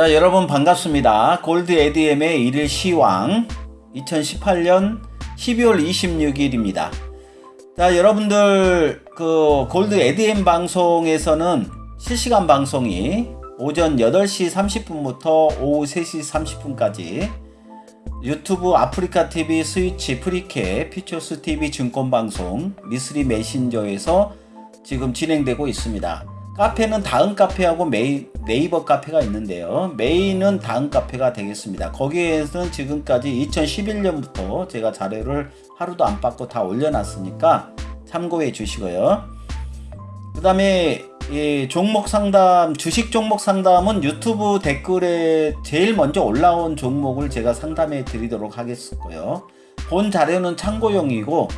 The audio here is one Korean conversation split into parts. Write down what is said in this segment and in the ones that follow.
자 여러분 반갑습니다. 골드 에드엠의 일일 시황 2018년 12월 26일입니다. 자 여러분들 그 골드 에드엠 방송에서는 실시간 방송이 오전 8시 30분부터 오후 3시 30분까지 유튜브 아프리카 TV 트위치 프리캡 퓨처스 TV 증권 방송 미스리 메신저에서 지금 진행되고 있습니다. 카페는 다음 카페하고 메이, 네이버 카페가 있는데요. 메인은 다음 카페가 되겠습니다. 거기에서는 지금까지 2011년부터 제가 자료를 하루도 안 빠고 다 올려놨으니까 참고해 주시고요. 그 다음에 종목 상담, 주식 종목 상담은 유튜브 댓글에 제일 먼저 올라온 종목을 제가 상담해 드리도록 하겠고요. 본 자료는 참고용이고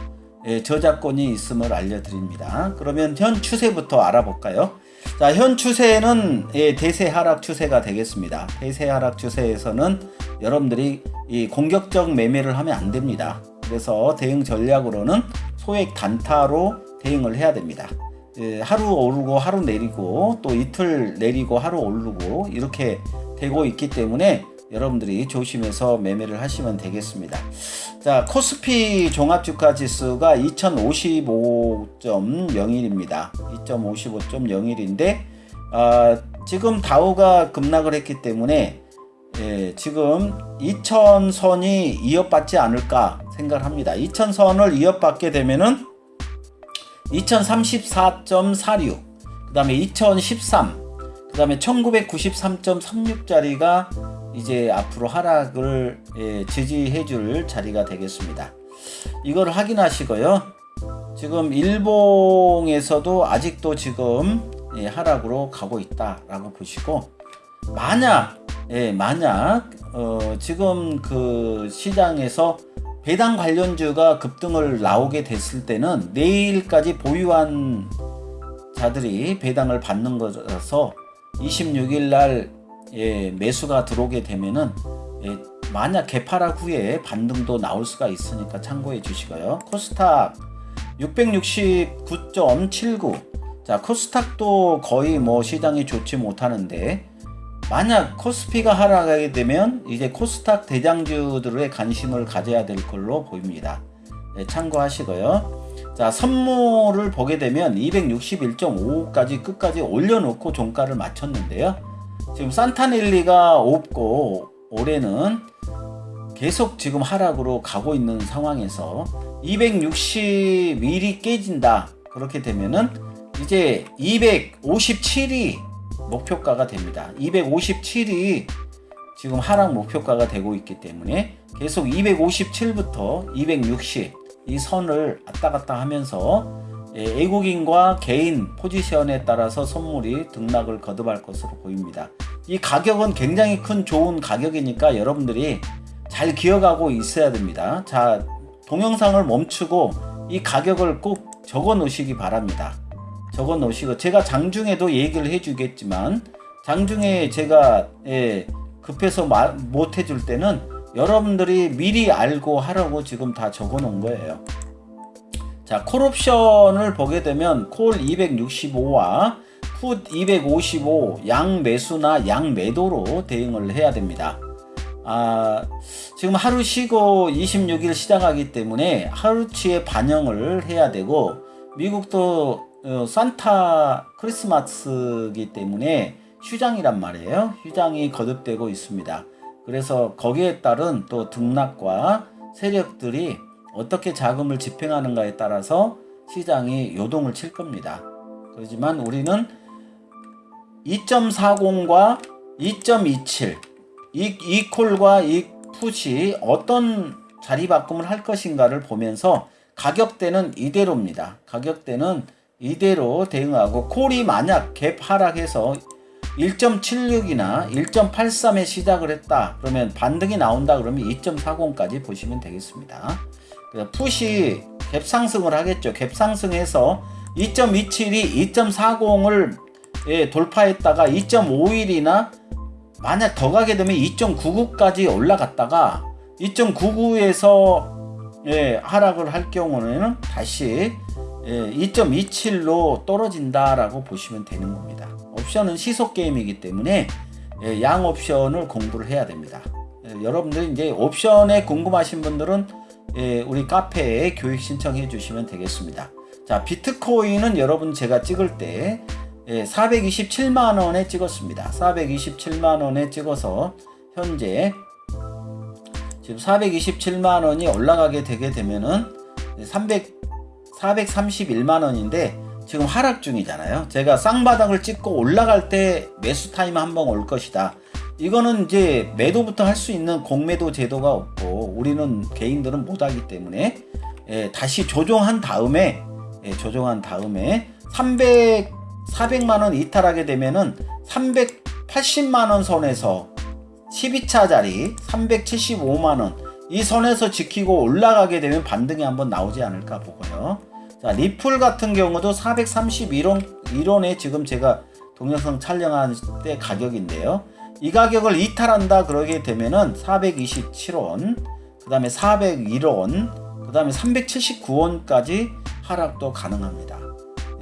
예, 저작권이 있음을 알려드립니다. 그러면 현 추세부터 알아볼까요? 자, 현 추세는 예, 대세 하락 추세가 되겠습니다. 대세 하락 추세에서는 여러분들이 이 공격적 매매를 하면 안 됩니다. 그래서 대응 전략으로는 소액 단타로 대응을 해야 됩니다. 예, 하루 오르고 하루 내리고 또 이틀 내리고 하루 오르고 이렇게 되고 있기 때문에 여러분들이 조심해서 매매를 하시면 되겠습니다. 자, 코스피 종합주가 지수가 2055.01입니다. 2055.01인데 어, 지금 다우가 급락을 했기 때문에 예, 지금 2000선이 이어받지 않을까 생각을 합니다. 2000선을 이어받게 되면은 2034.46, 그 다음에 2013, 그 다음에 1993.36짜리가 이제 앞으로 하락을 예, 지지해 줄 자리가 되겠습니다. 이걸 확인하시고요. 지금 일봉에서도 아직도 지금 예, 하락으로 가고 있다라고 보시고 만약 예, 만약 어, 지금 그 시장에서 배당 관련주가 급등을 나오게 됐을 때는 내일까지 보유한 자들이 배당을 받는 거라서 26일 날 예, 매수가 들어오게 되면은 예, 만약 개파락 후에 반등도 나올 수가 있으니까 참고해 주시고요. 코스닥 669.79. 자, 코스닥도 거의 뭐 시장이 좋지 못하는데 만약 코스피가 하락하게 되면 이제 코스닥 대장주들의 관심을 가져야 될 걸로 보입니다. 네, 참고하시고요. 자, 선물을 보게 되면 261.55까지 끝까지 올려놓고 종가를 맞췄는데요. 지금 산타넬리가 없고 올해는 계속 지금 하락으로 가고 있는 상황에서 260일이 깨진다. 그렇게 되면은 이제 257이 목표가가 됩니다. 257이 지금 하락 목표가가 되고 있기 때문에 계속 257부터 260 이 선을 왔다 갔다 하면서 예, 외국인과 개인 포지션에 따라서 선물이 등락을 거듭할 것으로 보입니다. 이 가격은 굉장히 큰 좋은 가격이니까 여러분들이 잘 기억하고 있어야 됩니다. 자, 동영상을 멈추고 이 가격을 꼭 적어 놓으시기 바랍니다. 적어 놓으시고 제가 장중에도 얘기를 해주겠지만 장중에 제가 예, 급해서 못 해줄 때는 여러분들이 미리 알고 하라고 지금 다 적어 놓은 거예요. 자, 콜옵션을 보게 되면 콜 265와 풋 255, 양 매수나 양 매도로 대응을 해야 됩니다. 아, 지금 하루 쉬고 26일 시작하기 때문에 하루치의 반영을 해야 되고 미국도 어, 산타 크리스마스기 때문에 휴장이란 말이에요. 휴장이 거듭되고 있습니다. 그래서 거기에 따른 또 등락과 세력들이 어떻게 자금을 집행하는가에 따라서 시장이 요동을 칠 겁니다. 그렇지만 우리는 2.40과 2.27 이, 이 콜과 이 풋이 어떤 자리 바꿈을 할 것인가를 보면서 가격대는 이대로입니다. 가격대는 이대로 대응하고 콜이 만약 갭 하락해서 1.76이나 1.83에 시작을 했다 그러면 반등이 나온다 그러면 2.40까지 보시면 되겠습니다 풋이 갭 상승을 하겠죠 갭 상승해서 2.27이 2.40을 예, 돌파했다가 2.51이나 만약 더 가게 되면 2.99까지 올라갔다가 2.99에서 예, 하락을 할 경우는 다시 예, 2.27로 떨어진다라고 보시면 되는 겁니다. 옵션은 시속 게임이기 때문에 예, 양 옵션을 공부를 해야 됩니다. 예, 여러분들 이제 옵션에 궁금하신 분들은 예, 우리 카페에 교육 신청해 주시면 되겠습니다. 자, 비트코인은 여러분 제가 찍을 때 예, 427만 원에 찍었습니다. 427만 원에 찍어서 현재 지금 427만 원이 올라가게 되게 되면은 300 431만 원인데 지금 하락 중이잖아요. 제가 쌍바닥을 찍고 올라갈 때 매수 타임 한 번 올 것이다. 이거는 이제 매도부터 할 수 있는 공매도 제도가 없고 우리는 개인들은 못하기 때문에 예, 다시 조정한 다음에 예, 조정한 다음에 300 400만 원 이탈하게 되면은 380만 원 선에서 12차짜리 375만 원 이 선에서 지키고 올라가게 되면 반등이 한번 나오지 않을까 보고요. 자, 리플 같은 경우도 431원 1원에 지금 제가 동영상 촬영할 때 가격인데요. 이 가격을 이탈한다 그러게 되면은 427원, 그 다음에 401원, 그 다음에 379원까지 하락도 가능합니다.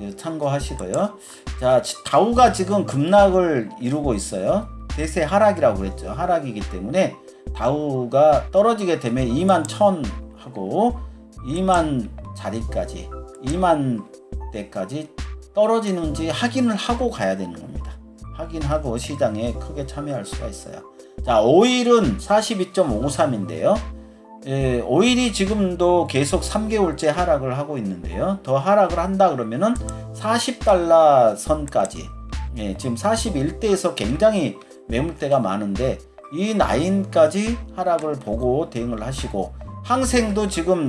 예, 참고하시고요. 자, 다우가 지금 급락을 이루고 있어요. 대세 하락이라고 그랬죠. 하락이기 때문에 다우가 떨어지게 되면 2만 1000 하고 2만 자리까지 2만 대까지 떨어지는지 확인을 하고 가야 되는 겁니다. 확인하고 시장에 크게 참여할 수가 있어요. 자, 오일은 42.53인데요. 예, 오일이 지금도 계속 3개월째 하락을 하고 있는데요. 더 하락을 한다 그러면은 40달러 선까지 예, 지금 41대에서 굉장히 매물대가 많은데 이 라인까지 하락을 보고 대응을 하시고 항생도 지금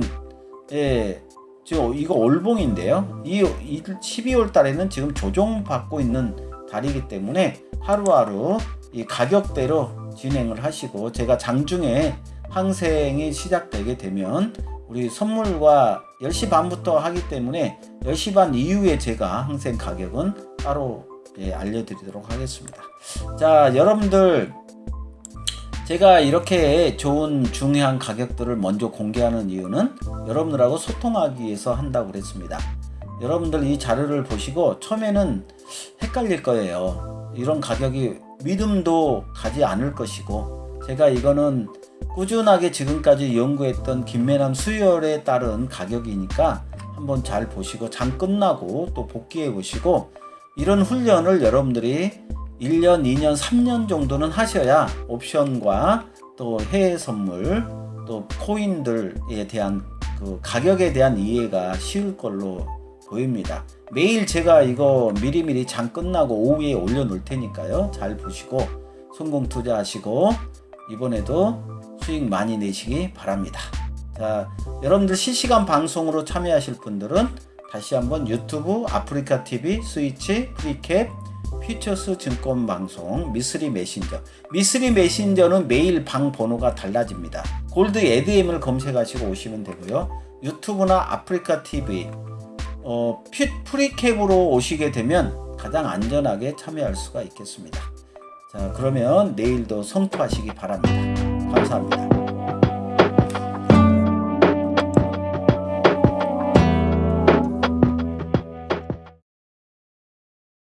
예, 지금 이거 올봉인데요. 이 12월 달에는 지금 조정받고 있는 달이기 때문에 하루하루 이 가격대로 진행을 하시고 제가 장중에 항생이 시작되게 되면 우리 선물과 10시 반부터 하기 때문에 10시 반 이후에 제가 항생 가격은 따로 예, 알려드리도록 하겠습니다. 자 여러분들 제가 이렇게 좋은 중요한 가격들을 먼저 공개하는 이유는 여러분들하고 소통하기 위해서 한다고 그랬습니다. 여러분들 이 자료를 보시고 처음에는 헷갈릴 거예요. 이런 가격이 믿음도 가지 않을 것이고 제가 이거는 꾸준하게 지금까지 연구했던 김매남 수혈에 따른 가격이니까 한번 잘 보시고 장 끝나고 또 복귀해 보시고 이런 훈련을 여러분들이 1년, 2년, 3년 정도는 하셔야 옵션과 또 해외 선물 또 코인들에 대한 그 가격에 대한 이해가 쉬울 걸로 보입니다. 매일 제가 이거 미리미리 장 끝나고 오후에 올려놓을 테니까요. 잘 보시고 성공 투자하시고 이번에도 수익 많이 내시기 바랍니다. 자, 여러분들 실시간 방송으로 참여하실 분들은 다시 한번 유튜브 아프리카 TV 트위치 프리캡 퓨처스 증권 방송 미스리 메신저 미스리 메신저는 매일 방 번호가 달라집니다. 골드 에드엠을 검색하시고 오시면 되고요. 유튜브나 아프리카 TV 어, 퓨, 프리캡으로 오시게 되면 가장 안전하게 참여할 수가 있겠습니다. 자 그러면 내일도 성투하시기 바랍니다. 감사합니다.